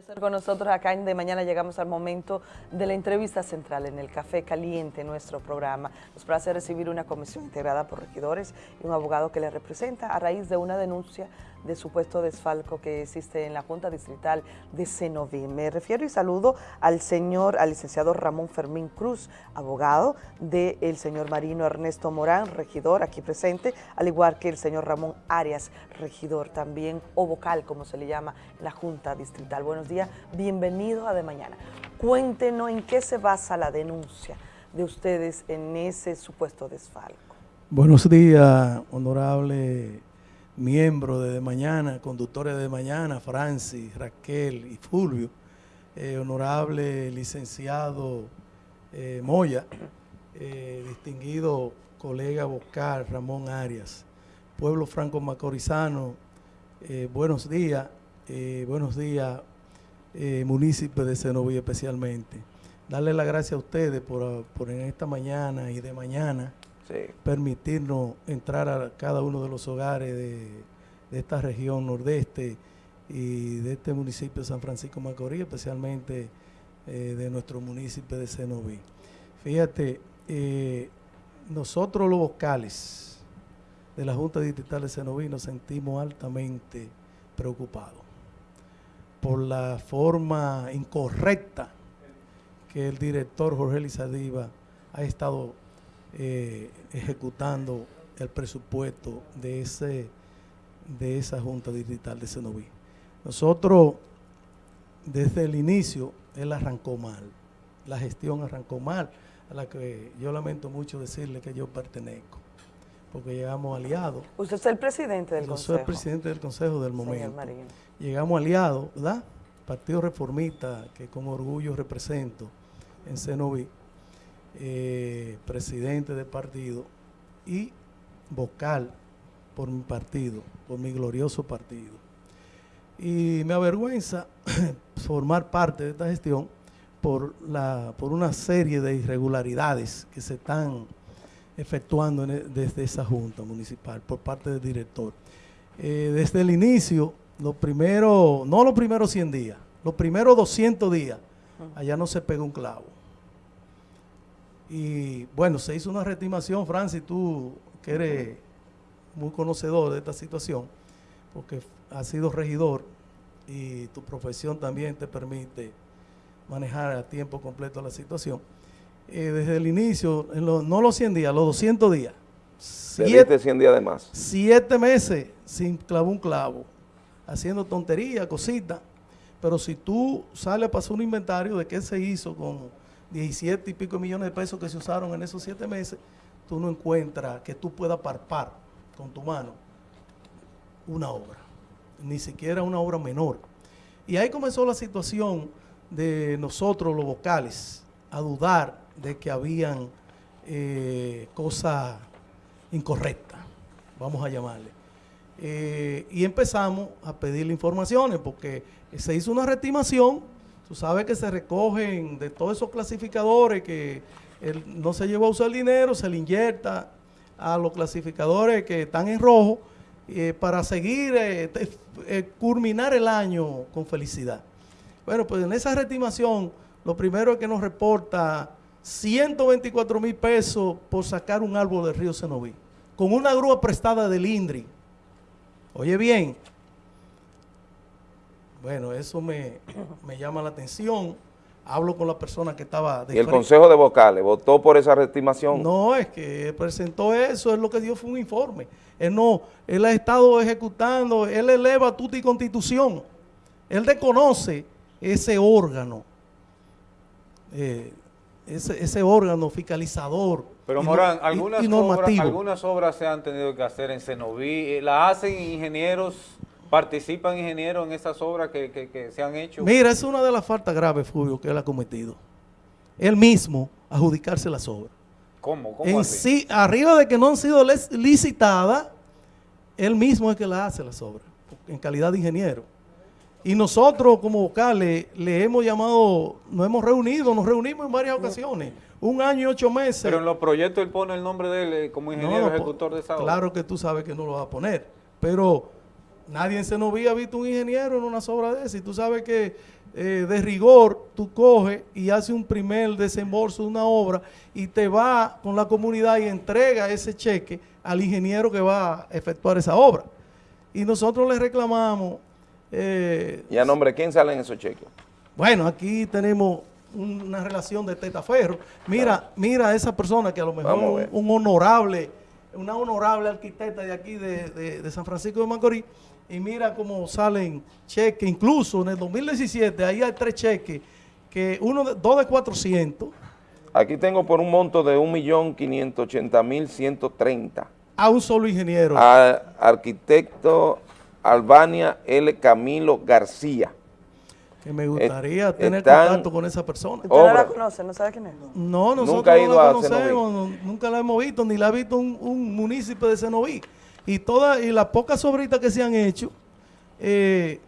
estar con nosotros acá en De Mañana llegamos al momento de la entrevista central en el Café Caliente, nuestro programa. Nos place recibir una comisión integrada por regidores y un abogado que le representa a raíz de una denuncia de supuesto desfalco que existe en la Junta Distrital de Cenoví. Me refiero y saludo al señor, al licenciado Ramón Fermín Cruz, abogado del señor Marino Ernesto Morán, regidor aquí presente, al igual que el señor Ramón Arias, regidor también, o vocal, como se le llama, en la Junta Distrital. Buenos días, bienvenido a De Mañana. Cuéntenos en qué se basa la denuncia de ustedes en ese supuesto desfalco. Buenos días, honorable miembros de, de Mañana, conductores de Mañana, Francis, Raquel y Fulvio, eh, honorable licenciado eh, Moya, eh, distinguido colega vocal Ramón Arias, pueblo franco macorizano, buenos días, buenos días, municipio de Cenoví especialmente. Darle las gracias a ustedes por, por en esta mañana y de mañana Permitirnos entrar a cada uno de los hogares de, esta región nordeste y de este municipio de San Francisco Macorís, especialmente eh, de nuestro municipio de Cenoví. Fíjate, eh, nosotros los vocales de la Junta Distrital de Cenoví nos sentimos altamente preocupados por la forma incorrecta que el director Jorge Lizadiva ha estado eh, ejecutando el presupuesto de ese de esa Junta Distrital de Cenoví. Nosotros, desde el inicio, él arrancó mal. La gestión arrancó mal, a la que yo lamento mucho decirle que yo pertenezco, porque llegamos aliados. Usted es el presidente del Yo Consejo. soy el presidente del Consejo del señor momento. Llegamos aliados, ¿verdad? Partido Reformista, que con orgullo represento en Cenoví, eh, presidente del partido y vocal por mi partido, por mi glorioso partido. Y me avergüenza formar parte de esta gestión por, la, por una serie de irregularidades que se están efectuando en e- desde esa junta municipal por parte del director. Eh, desde el inicio, los primeros, no los primeros 100 días, los primeros 200 días, allá no se pegó un clavo. Y bueno, se hizo una reestimación, Francis, tú que eres muy conocedor de esta situación, porque has sido regidor y tu profesión también te permite manejar a tiempo completo la situación. Eh, desde el inicio, en lo- no los 100 días, los 200 días, Te siete, diste 100 días de más. siete meses sin clavar un clavo, haciendo tonterías, cositas. Pero si tú sales a pasar un inventario de qué se hizo con 17 y pico millones de pesos que se usaron en esos siete meses, tú no encuentras que tú puedas parpar con tu mano una obra, ni siquiera una obra menor. Y ahí comenzó la situación de nosotros los vocales a dudar de que habían eh, cosas incorrectas, vamos a llamarle. Eh, y empezamos a pedirle informaciones porque se hizo una reestimación, tú sabes que se recogen de todos esos clasificadores que él no se llevó a usar el dinero, se le inyecta a los clasificadores que están en rojo eh, para seguir, eh, eh, culminar el año con felicidad. Bueno, pues en esa reestimación, lo primero es que nos reporta 124 mil pesos por sacar un árbol del río Cenoví, con una grúa prestada del INDRI. Oye bien, bueno, eso me, me llama la atención. Hablo con la persona que estaba de Y el frente. Consejo de Vocales votó por esa reestimación. No, es que presentó eso, es lo que dio fue un informe. Él no, él ha estado ejecutando, él eleva tuta y constitución. Él desconoce ese órgano, eh, ese, ese órgano fiscalizador. Pero Morán, algunas, y obras, algunas obras se han tenido que hacer en Cenoví, eh, la hacen ingenieros, participan ingenieros en esas obras que, que- que se han hecho. Mira, es una de las faltas graves, Fulvio, que él ha cometido. Él mismo adjudicarse las obras. ¿Cómo? ¿Cómo En así? sí, arriba de que no han sido licitadas, él mismo es que las hace las obras, en calidad de ingeniero. Y nosotros como vocales le hemos llamado, nos hemos reunido, nos reunimos en varias ocasiones, un año y ocho meses. Pero en los proyectos él pone el nombre de él eh, como ingeniero no, ejecutor de esa obra. Claro que tú sabes que no lo va a poner, pero nadie en Cenoví ha visto un ingeniero en unas obras de esas. Y tú sabes que eh, de rigor, tú coges y haces un primer desembolso de una obra y te va con la comunidad y entrega ese cheque al ingeniero que va a efectuar esa obra. Y nosotros le reclamamos... Eh, ¿Y a nombre de quién salen esos cheques? Bueno, aquí tenemos una relación de tetaferro. Mira, mira a esa persona que a lo mejor un, honorable, una honorable arquitecta de aquí de, de San Francisco de Macorís, y mira cómo salen cheques, incluso en el 2017, ahí hay tres cheques, que uno de, dos de 400. Aquí tengo por un monto de 1.580.130. A un solo ingeniero. A arquitecto Albania L. Camilo García. Que me gustaría tener contacto con esa persona. ¿Usted no la conoce? ¿No sabe quién es? No, nosotros nunca no la conocemos, nunca la hemos visto, ni la ha visto un, un municipio de Senoví y todas y las pocas sobritas que se han hecho, eh,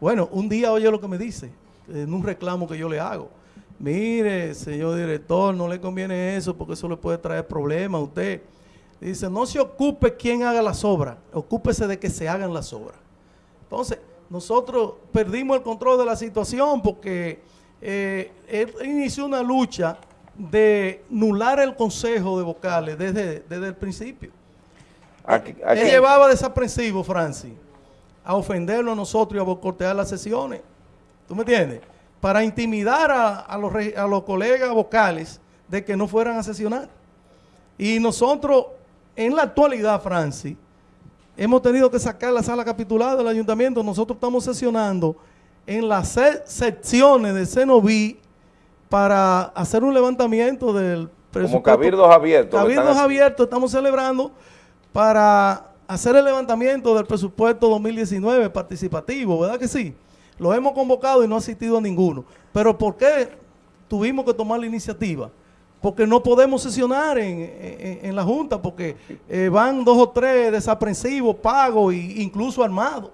bueno, un día oye lo que me dice, en un reclamo que yo le hago. Mire, señor director, no le conviene eso porque eso le puede traer problemas a usted. Dice, no se ocupe quien haga las obras, ocúpese de que se hagan las obras. Entonces, nosotros perdimos el control de la situación porque eh, él inició una lucha de nular el consejo de vocales desde, desde el principio. Él llevaba desaprensivo, Francis, a ofenderlo a nosotros y a bocortear las sesiones. ¿Tú me entiendes? Para intimidar a, los, a los colegas vocales de que no fueran a sesionar. Y nosotros, en la actualidad, Francis, hemos tenido que sacar la sala capitulada del ayuntamiento. Nosotros estamos sesionando en las secciones de Cenoví para hacer un levantamiento del presupuesto. Como cabildos abiertos. Cabildos abiertos, estamos celebrando para hacer el levantamiento del presupuesto 2019 participativo, ¿verdad que sí? Lo hemos convocado y no ha asistido a ninguno. Pero ¿por qué tuvimos que tomar la iniciativa? Porque no podemos sesionar en, la Junta, porque eh, van dos o tres desaprensivos, pagos e incluso armados.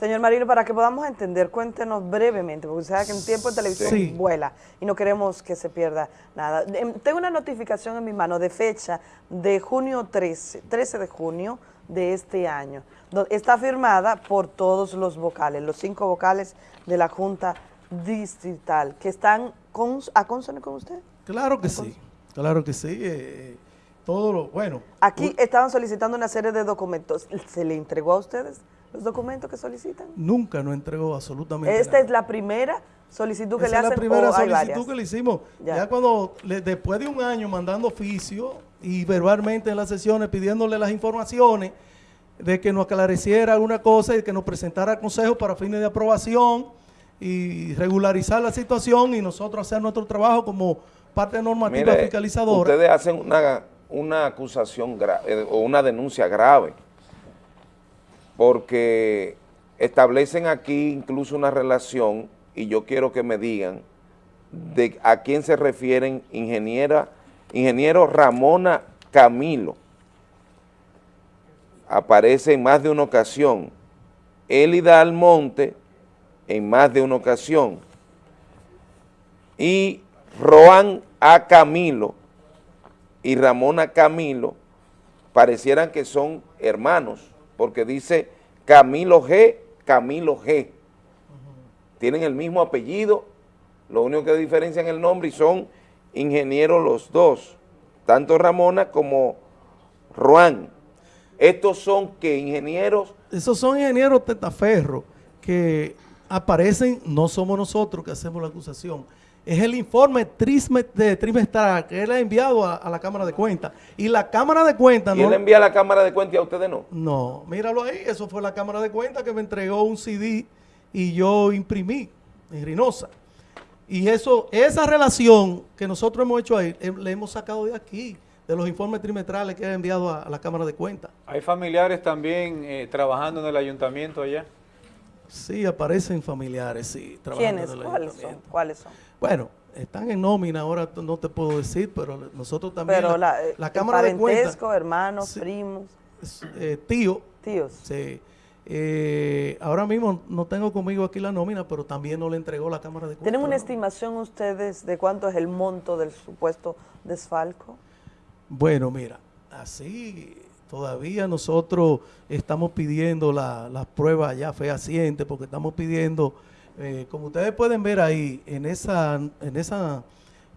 Señor Marino, para que podamos entender, cuéntenos brevemente, porque usted sabe que en tiempo de televisión vuela y no queremos que se pierda nada. Em, tengo una notificación en mi mano de fecha de junio 13, 13 de junio de este año. Está firmada por todos los vocales, los cinco vocales de la Junta Distrital, que están con, a consono con usted. Claro que sí, claro que sí. Eh, eh, todo lo, bueno. Aquí estaban solicitando una serie de documentos. ¿Se le entregó a ustedes? Los documentos que solicitan? Nunca nos entregó absolutamente ¿Esta es la primera solicitud que le hacen es la primera solicitud que le hicimos. Ya, cuando, después de un año mandando oficio y verbalmente en las sesiones pidiéndole las informaciones de que nos aclareciera alguna cosa y que nos presentara al Consejo para fines de aprobación y regularizar la situación y nosotros hacer nuestro trabajo como parte normativa fiscalizadora. Ustedes hacen una, una acusación eh, o una denuncia grave porque establecen aquí incluso una relación, y yo quiero que me digan de a quién se refieren ingeniera, ingeniero Ramona Camilo. Aparece en más de una ocasión. Elida Almonte en más de una ocasión. Y Roan A. Camilo y Ramona Camilo parecieran que son hermanos porque dice Camilo G, Camilo G. Tienen el mismo apellido, lo único que diferencian el nombre y son ingenieros los dos, tanto Ramona como Juan. Estos son que ingenieros... Esos son ingenieros tetaferro que aparecen, no somos nosotros que hacemos la acusación, es el informe trimestral que él ha enviado a, la Cámara de Cuentas. Y la Cámara de Cuentas... ¿Y él envía a la Cámara de Cuentas y a ustedes no? No, míralo ahí, eso fue la Cámara de Cuentas que me entregó un CD y yo imprimí en Reynosa. Y eso, esa relación que nosotros hemos hecho ahí, le hemos sacado de aquí, de los informes trimestrales que ha enviado a, la Cámara de Cuentas. ¿Hay familiares también eh, trabajando en el ayuntamiento allá? Sí, aparecen familiares, sí. ¿Quiénes? ¿Cuáles son? ¿Cuáles son? Bueno, están en nómina, ahora no te puedo decir, pero nosotros también... Pero la, la, Cámara de Cuentas... hermanos, primos... Eh, tío. Tíos. Sí. Eh, ahora mismo no tengo conmigo aquí la nómina, pero también no le entregó la Cámara de Cuentas. ¿Tienen una estimación ustedes de cuánto es el monto del supuesto desfalco? Bueno, mira, así todavía nosotros estamos pidiendo las la pruebas ya fehacientes porque estamos pidiendo Eh, como ustedes pueden ver ahí, en esa, en esa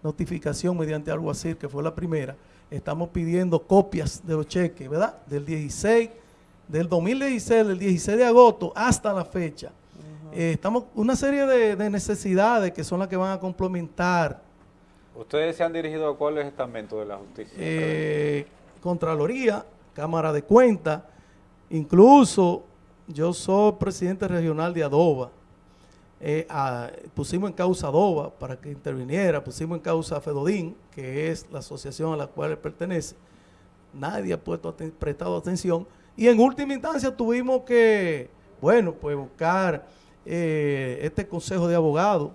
notificación mediante algo así, que fue la primera, estamos pidiendo copias de los cheques, ¿verdad? Del 16, del 2016, del 16 de agosto hasta la fecha. Eh, estamos una serie de, de necesidades que son las que van a complementar ¿Ustedes se han dirigido a cuáles estamentos de la justicia? eh, Contraloría, Cámara de Cuentas, incluso yo soy presidente regional de Adoba. Eh, a- pusimos en causa Adoba para que interviniera, pusimos en causa a Fedodín, que es la asociación a la cual él pertenece. Nadie ha puesto prestado atención. Y en última instancia tuvimos que, bueno, pues buscar eh, este consejo de abogados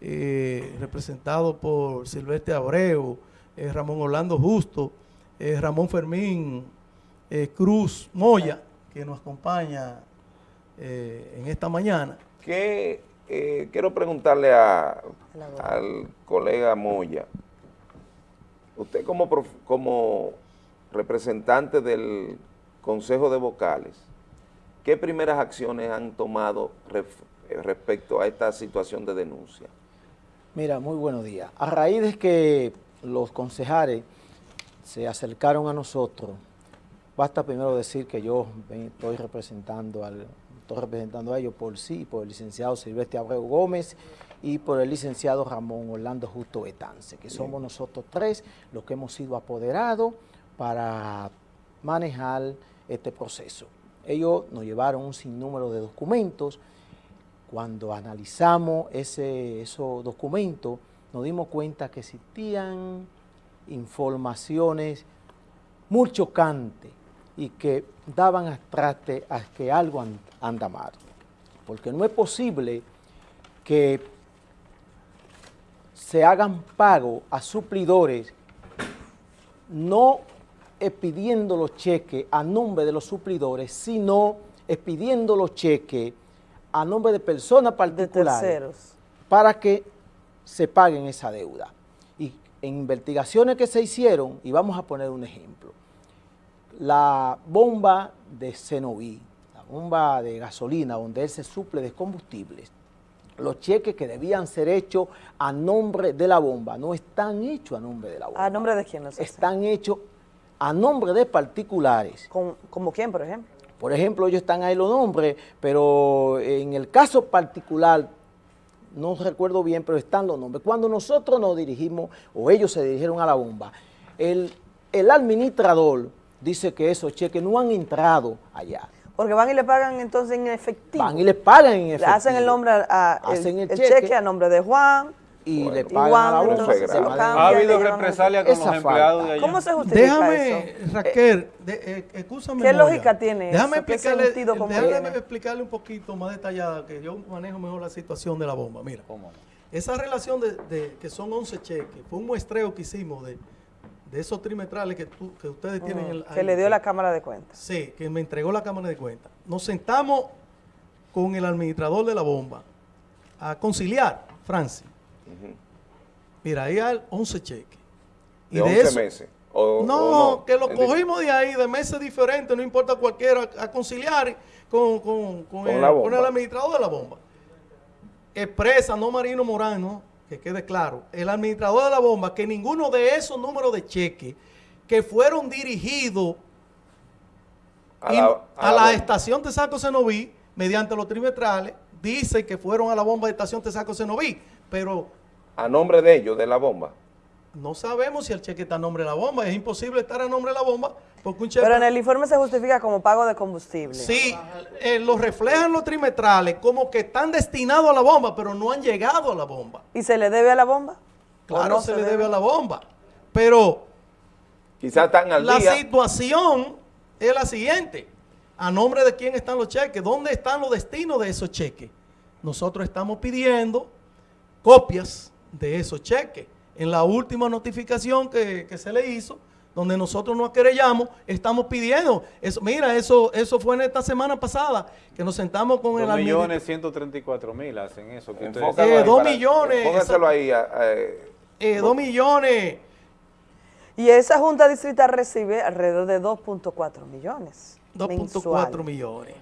eh, representado por Silvestre Abreu, Ramón Orlando Justo, Ramón Fermín Cruz Moya, que nos acompaña en esta mañana. Que eh, quiero preguntarle a- al colega Moya, usted como, prof- como representante del Consejo de Vocales, ¿qué primeras acciones han tomado ref- eh, respecto a esta situación de denuncia? Mira, muy buenos días. A raíz de que los concejales se acercaron a nosotros, basta primero decir que yo estoy representando al estoy representando a ellos por sí, por el licenciado Silvestre Abreu Gómez y por el licenciado Ramón Orlando Justo Betance, que somos nosotros tres los que hemos sido apoderados para manejar este proceso. Ellos nos llevaron un sinnúmero de documentos, cuando analizamos ese, esos documentos, nos dimos cuenta que existían informaciones muy chocantes y que daban a traste a que algo an- anda mal. Porque no es posible que se hagan pago a suplidores no expidiendo los cheques a nombre de los suplidores, sino expidiendo los cheques a nombre de personas De particulares terceros. para que se paguen esa deuda. Y en investigaciones que se hicieron, y vamos a poner un ejemplo, la bomba de Cenoví, la bomba de gasolina donde él se suple de combustibles, los cheques que debían ser hechos a nombre de la bomba no están hechos a nombre de la bomba, ¿A nombre de quién los están hechos a nombre de particulares. ¿Con- ¿Como quién, por ejemplo? Por ejemplo, ellos están ahí los nombres, pero en el caso particular, no recuerdo bien, pero están los nombres. Cuando nosotros nos dirigimos, o ellos se dirigieron a la bomba, el, el administrador dice que esos cheques no han entrado allá. Porque van y le pagan entonces en efectivo. Van y les pagan en Le efectivo. hacen el nombre a, a- el, Hacen el el cheque. cheque a nombre de Juan. y Bueno. le Y pagan Juan, a la entonces, se lo manera- ¿Ha habido le represalia con los empleados falta. de allá? ¿Cómo se justifica Déjame, eso? Raquel, de, eh, ¿Qué lógica tiene Déjame eso? ¿Qué explicarle, déjame explicarle un poquito más detallada, que yo manejo mejor la situación de la bomba. Mira, esa relación de, de que son 11 cheques, fue un muestreo que hicimos de, de esos trimestrales que, tú- que ustedes tienen. el- que ahí, le dio la Cámara de Cuentas. Sí, que me entregó la Cámara de Cuentas. Nos sentamos con el administrador de la bomba a conciliar, Francis. Mira, ahí hay 11 cheques. De 11 meses. O- o No, que lo cogimos de ahí, de meses diferentes, no importa cualquiera, a conciliar con, con, con Con el, el administrador de la bomba. Expresa, no Marino Morán, ¿no? Que quede claro, el administrador de la bomba, que ninguno de esos números de cheque que fueron dirigidos A la- a a la la, bomba. estación Tesaco Cenoví, mediante los trimestrales, dice que fueron a la bomba de estación Tesaco Cenoví, pero A nombre de ellos, de la bomba. No sabemos si el cheque está a nombre de la bomba, es imposible estar a nombre de la bomba, porque un cheque... Pero en el informe se justifica como pago de combustible. Sí, eh, lo reflejan los trimestrales como que están destinados a la bomba, pero no han llegado a la bomba. ¿Y se le debe a la bomba? ¿O Claro, no se, le debe a la bomba. Pero Quizás están al la día. situación es la siguiente. ¿A nombre de quién están los cheques? ¿Dónde están los destinos de esos cheques? Nosotros estamos pidiendo copias de esos cheques. En la última notificación que, que se le hizo, donde nosotros nos querellamos, estamos pidiendo. Eso, mira, eso, eso fue en esta semana pasada, que nos sentamos con el 2 administrador. millones 134 mil hacen eso. Que ustedes Eh, ahí dos para- millones, Póngaselo ahí. a- a- Eh, dos millones. Y esa Junta Distrital recibe alrededor de 2.4 millones 2.4 mensuales. millones.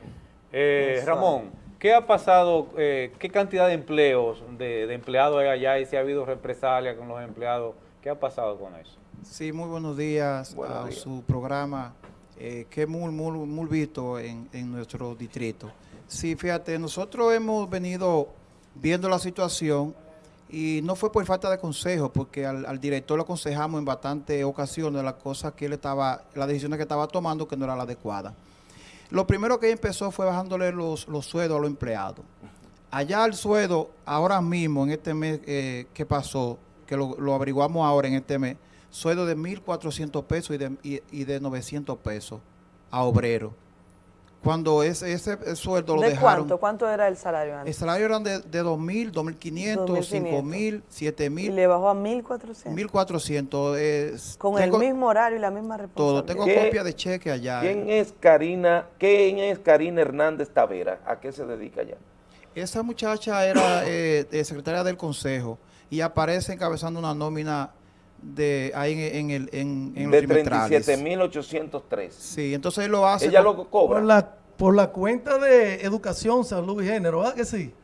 Eh. Ramón, ¿Qué ha pasado, eh, qué cantidad de empleos, de, de empleados hay allá y si ha habido represalia con los empleados? ¿Qué ha pasado con eso? Sí, muy buenos días Buenos a días. su programa, eh, que muy, muy, muy visto en, en nuestro distrito. Sí, fíjate, nosotros hemos venido viendo la situación y no fue por falta de consejo, porque al, al director le aconsejamos en bastantes ocasiones las cosas que él estaba, las decisiones que estaba tomando que no era la adecuada. Lo primero que empezó fue bajándole los, sueldos a los empleados. Allá el sueldo, ahora mismo, en este mes eh, que pasó, que lo, averiguamos ahora en este mes, sueldo de 1.400 pesos y de, y, y de 900 pesos a obrero. Cuando ese, ese sueldo lo ¿De dejaron... cuánto? ¿Cuánto era el salario El antes? salario eran de, de 2.000, 2.500, 2.500. 5.000, Y 7.000, le bajó a 1.400. 1.400. eh, Con tengo el mismo horario y la misma Todo. responsabilidad. Tengo ¿Qué- copia de cheque allá. ¿Quién es Karina, quién es Karina Hernández Tavera? ¿A qué se dedica ya? Esa muchacha era eh, secretaria del consejo y aparece encabezando una nómina de ahí en, en el en, en De trimestrales. 37.803. Sí, entonces él lo hace. Ella con- lo Por cobra. la, por la cuenta de Educación, Salud y Género, ¿verdad que sí?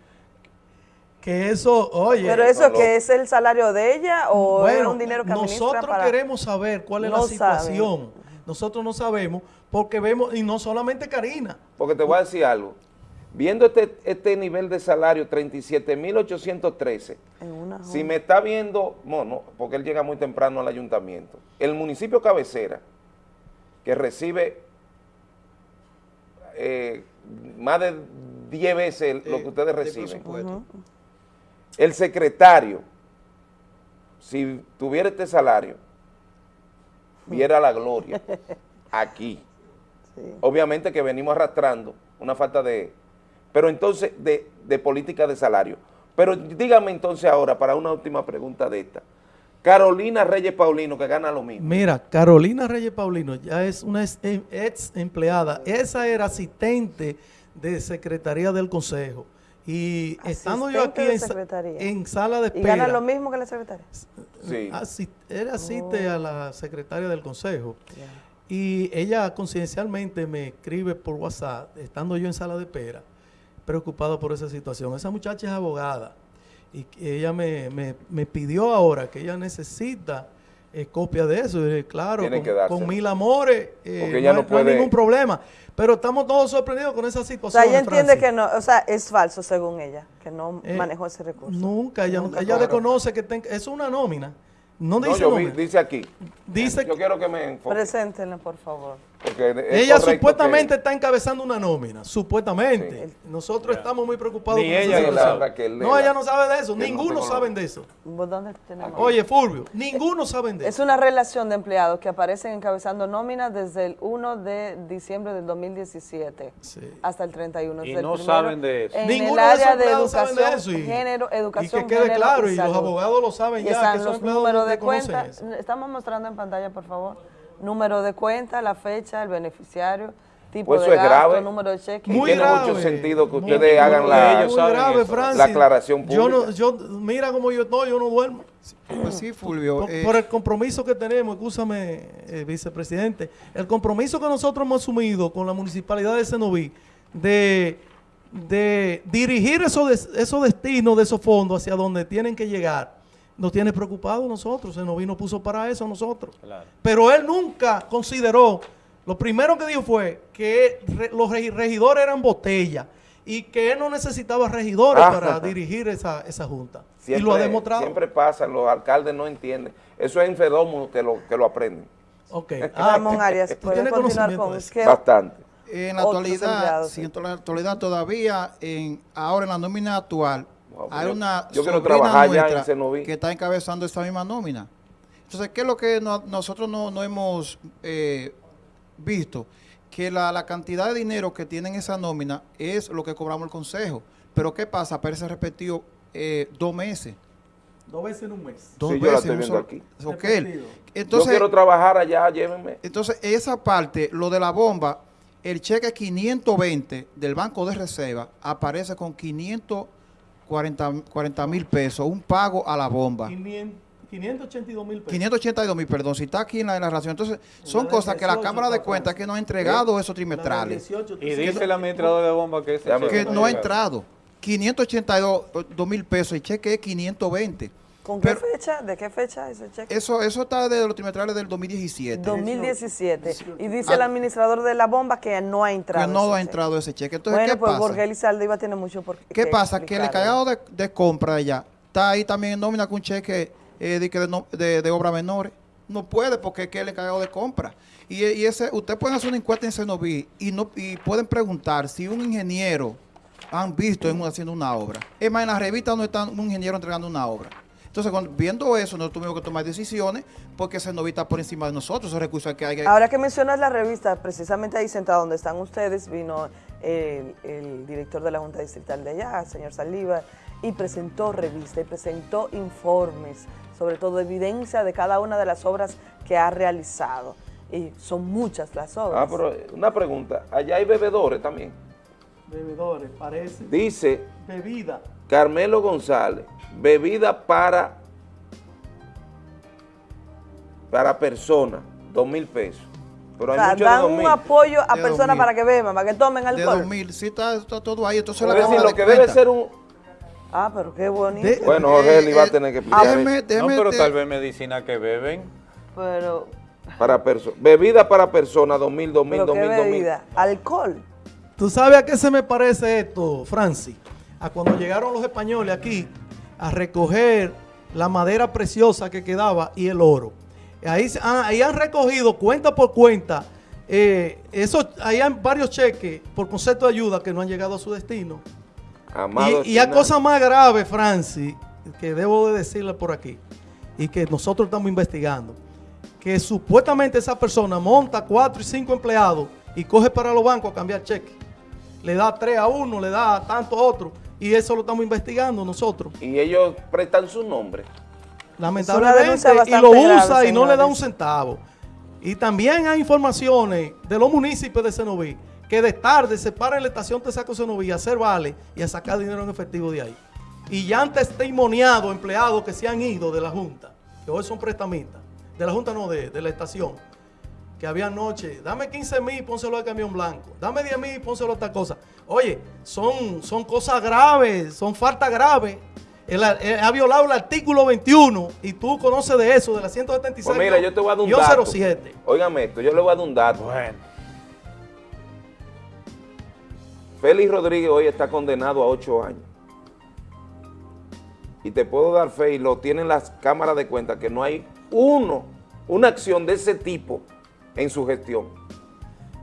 Que eso, oye, ¿Pero eso que es el salario de ella o era bueno, un dinero que nosotros para...? queremos saber cuál es No la saben. situación. Nosotros no sabemos porque vemos, y no solamente Karina, Porque te voy a decir algo. Viendo este, este nivel de salario, 37.813, En una si me está viendo, bueno, porque él llega muy temprano al ayuntamiento, el municipio cabecera, que recibe eh, más de 10 veces lo que ustedes de reciben, el secretario, si tuviera este salario, viera la gloria aquí. Sí. Obviamente que venimos arrastrando una falta de, pero entonces de, de política de salario. Pero dígame entonces ahora, para una última pregunta de esta, Carolina Reyes Paulino, que gana lo mismo. Mira, Carolina Reyes Paulino ya es una ex, em- ex empleada. Esa era asistente de Secretaría del Consejo. Y estando yo aquí en, sala de ¿Y espera, gana lo mismo que la secretaria? Sí. asi- él asiste Oh. a la secretaria del Consejo. Y ella coincidencialmente me escribe por WhatsApp, estando yo en sala de espera, preocupada por esa situación. Esa muchacha es abogada y que ella me, me- me pidió ahora que ella necesita eh, copia de eso. Y, claro, con, con mil amores, eh, no, hay- no no hay puede- ningún problema. Pero estamos todos sorprendidos con esa O situación. sea, ella entiende que no, o sea, es falso según ella, que no Eh, manejó ese recurso. Nunca, ella, Nunca ella cobró. desconoce que ten- es una nómina. No No, dice yo vi- nómina. dice aquí. Dice yo quiero que me enfoque. Preséntenla, por favor. Es Ella supuestamente que- está encabezando una nómina, supuestamente. Nosotros estamos muy preocupados Ni con esa ella sabe. Raquel, No, ella no sabe de eso. Ninguno sabe de eso. ¿Vos dónde tenemos? Oye, Fulvio, ninguno sabe de Es eso. una relación de empleados que aparecen encabezando nóminas desde el 1 de diciembre del 2017 Sí. hasta el 31. Y no primero saben de eso. En Ninguno el área de saben de educación, eso y- género, educación, y que quede género claro, y los abogados lo saben Y ya, están que esos los empleados números de cuenta. eso. Estamos mostrando en pantalla, por favor. Número de cuenta, la fecha, el beneficiario, tipo Pues eso de es gasto, grave. número de cheque. Muy tiene grave. mucho sentido que ustedes muy hagan la, ellos muy grave, eso. Francis. la aclaración Yo no, pública. yo, mira cómo yo estoy, yo no duermo. Pues sí, Fulvio. Por, eh, por el compromiso que tenemos, escúchame, eh, vicepresidente, el compromiso que nosotros hemos asumido con la municipalidad de Senoví de, de dirigir esos, esos destinos de esos fondos hacia donde tienen que llegar, nos tiene preocupados nosotros. Senoví nos puso para eso nosotros. Claro. Pero él nunca consideró, lo primero que dijo fue que re- los regi- regidores eran botella y que él no necesitaba regidores Ah. para dirigir esa, esa junta. Siempre, y lo ha demostrado. Siempre pasa, los alcaldes no entienden. Eso es en fenómeno que lo, que lo aprenden. Ok. Ramón Arias, puede continuar con Bastante. En la actualidad, sí. en la actualidad todavía, en, ahora en la nómina actual, Wow, hay una yo quiero trabajar ya en Cenoví. que está encabezando esa misma nómina. Entonces, ¿qué es lo que no- nosotros no, no hemos eh, visto? Que la, la cantidad de dinero que tienen esa nómina es lo que cobramos el consejo. Pero ¿qué pasa? Aparece repetido eh, dos meses. Dos veces en un mes. Dos Sí, yo la veces. estoy un viendo solo- aquí. Entonces, yo quiero trabajar allá, llévenme. entonces, esa parte, lo de la bomba, el cheque 520 del Banco de Reserva aparece con 540 mil pesos, un pago a la bomba. 500 582 mil pesos. 582 mil, perdón, si está aquí en la, relación. Entonces, son la cosas que la 18, Cámara de Cuentas que no ha entregado esos La del trimestrales, 18, Y dice el administrador de bomba que ese que no ha entrado. 582 mil pesos, el cheque es 520. ¿Con qué Pero- fecha? ¿De qué fecha ese cheque? Eso, eso está de los trimestrales del 2017. 2017. Y dice Ah. el administrador de la bomba que no ha entrado. que no ha cheque. entrado ese cheque. Entonces, bueno, ¿qué pues pasa? Jorge Elizalde tiene mucho por ¿Qué pasa? Que el encargado de, de compra allá está ahí también en nómina con un cheque eh, de, que de, no- de, de obras menores. No puede porque es que el encargado de compra. Y, y ese, usted puede hacer una encuesta en Cenoví y, no, y pueden preguntar si un ingeniero han visto en, haciendo una obra. Es más, en la revista no está un ingeniero entregando una obra. Entonces, cuando- viendo eso, nosotros tuvimos que tomar decisiones porque Cenoví está por encima de nosotros. Esos recursos que hay. Ahora que mencionas la revista, precisamente ahí sentado donde están ustedes, vino el, el director de la Junta Distrital de allá, señor Saliva, y presentó revista y presentó informes, sobre todo evidencia de cada una de las obras que ha realizado. Y son muchas las obras. Ah, pero eh, una pregunta. Allá hay bebedores también. Bebedores, parece. Dice Bebida. Carmelo González, bebida para para persona, dos mil pesos. Pero O sea, de dan dos un mil. apoyo a De personas 2000. para que beban, para que tomen de alcohol. 2000, sí está, está todo ahí. Entonces, Es la decir, lo que debe ser un... Ah, pero qué bonito. De- Bueno, Jorge Eli va a Eh, tener que explicar déjeme, eso. No, pero tal vez medicina que beben. Pero, para persona. Bebida para persona, dos mil, dos mil, pero dos qué mil, dos mil. bebida. Alcohol. ¿Tú sabes a qué se me parece esto, Francis? A cuando llegaron los españoles aquí a recoger la madera preciosa que quedaba y el oro. Ahí, ah, ahí han recogido cuenta por cuenta, eh, eso, ahí hay varios cheques por concepto de ayuda que no han llegado a su destino. Amado Y, y hay cosas más graves, Francis, que debo de decirle por aquí, y que nosotros estamos investigando, que supuestamente esa persona monta cuatro y cinco empleados y coge para los bancos a cambiar cheques. Le da tres a uno, le da tanto a otro, y eso lo estamos investigando nosotros. Y ellos prestan su nombre. Lamentablemente, y lo grave, usa y no le da un centavo. Y también hay informaciones de los municipios de Cenoví que de tarde se para en la estación Tesaco Cenoví a hacer vale y a sacar dinero en efectivo de ahí. Y ya han testimoniado empleados que se han ido de la Junta, que hoy son prestamistas, de la Junta no, de, de la estación, que había anoche, dame 15 mil, pónselo al camión blanco, dame 10 mil, pónselo a esta cosa. Oye, son, son cosas graves, son faltas graves. Él ha, él ha violado el artículo 21 y tú conoces de eso, de la 176. Pues mira, yo te voy a dar un dato. 07. Óigame esto, yo le voy a dar un dato. Bueno. Félix Rodríguez hoy está condenado a ocho años. Y te puedo dar fe, y lo tienen las cámaras de cuenta, que no hay uno, una acción de ese tipo en su gestión.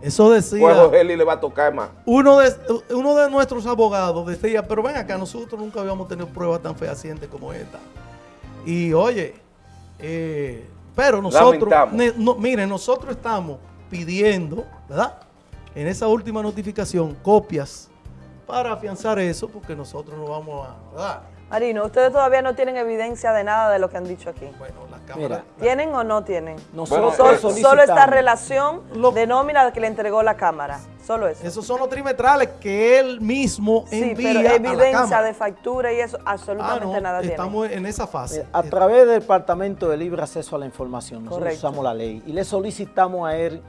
Eso decía. Le va a tocar más. Uno de, uno de nuestros abogados decía, pero ven acá, nosotros nunca habíamos tenido pruebas tan fehacientes como esta. Y oye, eh, pero nosotros, ne- no, miren, nosotros estamos pidiendo, ¿verdad? En esa última notificación, copias para afianzar eso, porque nosotros no vamos a, ¿verdad? Marino, ustedes todavía no tienen evidencia de nada de lo que han dicho aquí. Bueno, Mira. ¿Tienen o no tienen? Bueno, eh, solo esta relación Lo- de nómina que le entregó la Cámara. Solo eso. Esos son los trimestrales que él mismo sí, envía pero a la evidencia cámara. de factura y eso Ah, absolutamente no, nada estamos en esa fase. Eh, A través del Departamento de Libre Acceso a la Información, nosotros Correcto. usamos la ley y le solicitamos a él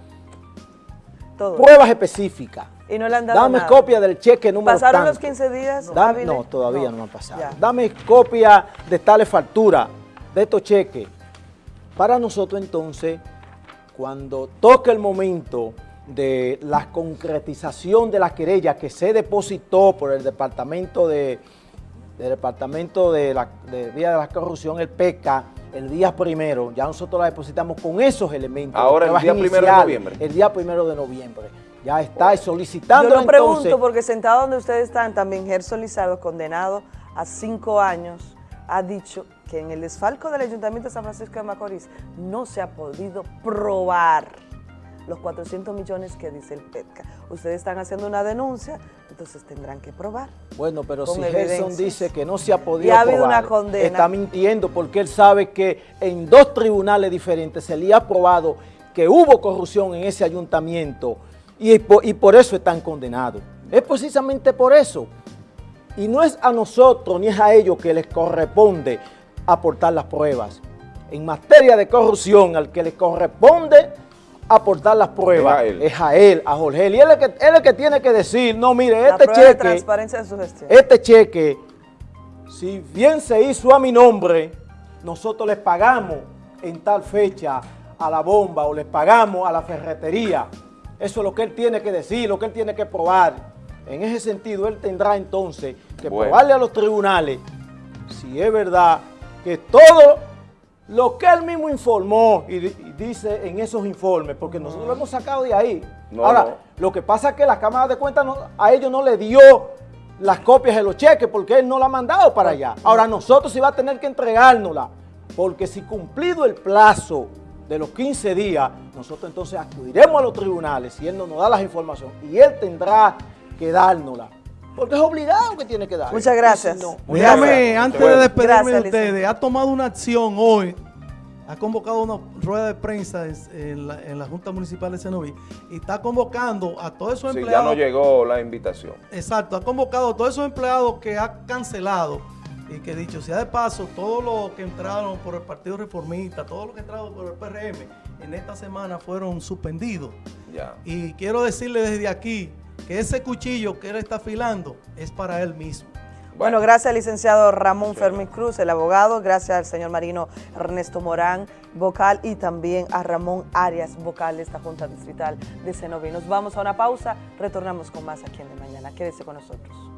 Todo. pruebas específicas. Y no le han dado Dame nada. copia del cheque número ¿Pasaron tanto. los 15 días? Dame- no, todavía no, me han pasado. Ya. Dame copia de tales facturas, de estos cheques. Para nosotros entonces, cuando toque el momento de la concretización de la querella que se depositó por el departamento de del departamento de la de vía de la corrupción, el PECA, el día primero, ya nosotros la depositamos con esos elementos. Ahora, el día primero de noviembre. El día primero de noviembre. Ya está solicitando Yo lo pregunto porque sentado donde ustedes están, también Gerson Lizardo, condenado a cinco años, ha dicho que en el desfalco del Ayuntamiento de San Francisco de Macorís no se ha podido probar los 400 millones que dice el PETCA. Ustedes están haciendo una denuncia, entonces tendrán que probar. Bueno, pero si. Gerson dice que no se ha podido Y ha habido probar, una condena. está mintiendo porque él sabe que en dos tribunales diferentes se le ha probado que hubo corrupción en ese ayuntamiento y por, y por eso están condenados. Es precisamente por eso. Y no es a nosotros ni es a ellos que les corresponde aportar las pruebas. en materia de corrupción, al que le corresponde aportar las pruebas, Es a él. es a él, a Jorge. Y él es, el que, él es el que tiene que decir, no, mire, La este prueba de cheque, transparencia de su gestión. este cheque, si bien se hizo a mi nombre, nosotros les pagamos en tal fecha a la bomba o les pagamos a la ferretería. Eso es lo que él tiene que decir, lo que él tiene que probar. En ese sentido, él tendrá entonces que Bueno. probarle a los tribunales si es verdad que todo lo que él mismo informó y, di- y dice en esos informes, porque nosotros lo hemos sacado de ahí. No, Ahora, no. lo que pasa es que la Cámara de Cuentas a ellos no le dio las copias de los cheques porque él no la ha mandado para allá. Ahora nosotros sí va a tener que entregárnosla, porque si cumplido el plazo de los 15 días, nosotros entonces acudiremos a los tribunales y él no nos da las informaciones y él tendrá que dárnosla. Porque es obligado que tiene que dar. Muchas gracias. Y si no- Gracias. Déjame, antes de despedirme Gracias, de ustedes, ha tomado una acción hoy, ha convocado una rueda de prensa en, la, en la Junta Municipal de Cenoví y está convocando a todos esos Sí, ya empleados. no llegó la invitación. Exacto, ha convocado a todos esos empleados que ha cancelado y que dicho sea de paso, todos los que entraron por el Partido Reformista, todos los que entraron por el PRM, en esta semana fueron suspendidos. Ya. Y quiero decirle desde aquí que ese cuchillo que él está afilando es para él mismo. Bueno, gracias al licenciado Ramón Fermín Cruz, el abogado, gracias al señor Marino Ernesto Morán, vocal, y también a Ramón Arias, vocal de esta Junta Distrital de Cenoví. Nos vamos a una pausa, retornamos con más aquí en De Mañana. Quédese con nosotros.